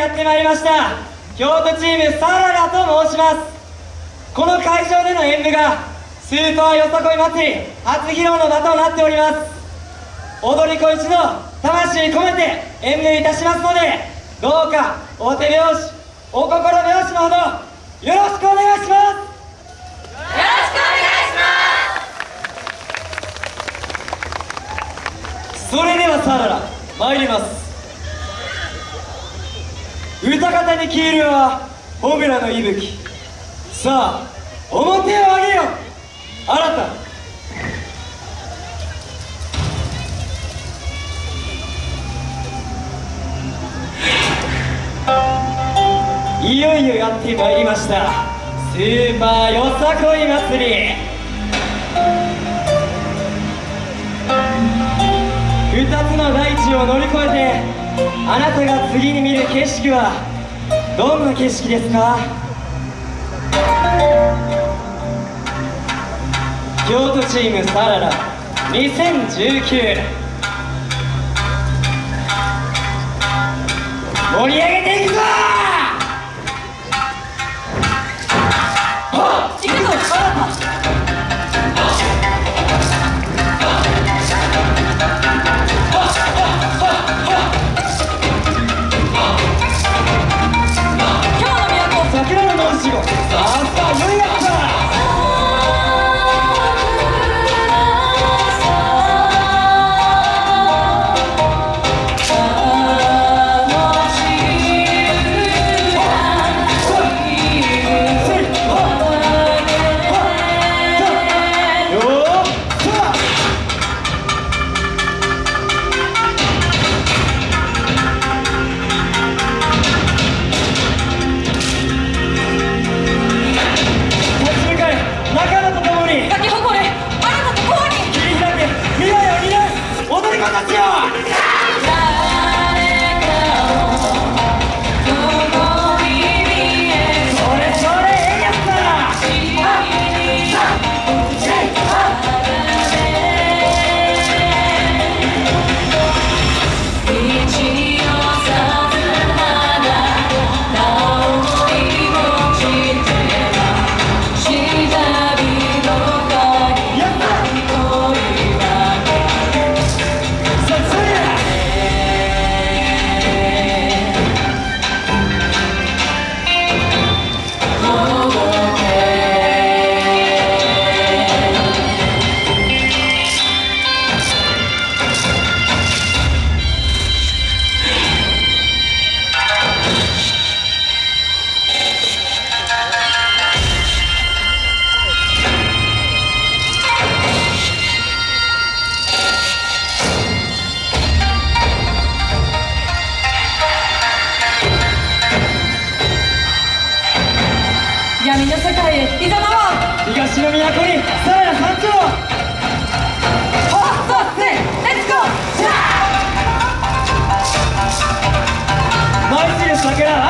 やってまいりました。京都チームサララと申します。この会場での演舞がスーパーよさこい祭り初披露の場となっております。踊り子一同魂込めて演舞いたしますのでどうかお手拍子お心拍子のほどよろしくお願いします。それではサララ参ります歌方に消えるはホムラの息吹。さあ表を上げよ。新た。いよいよやってまいりました。スーパーよさこい祭り。2つの大地を乗り越えてあなたが次に見る景色はどんな景色ですか？京都チームサララ2019盛り上げてくぞ東の都にさらな山頂舞い散る桜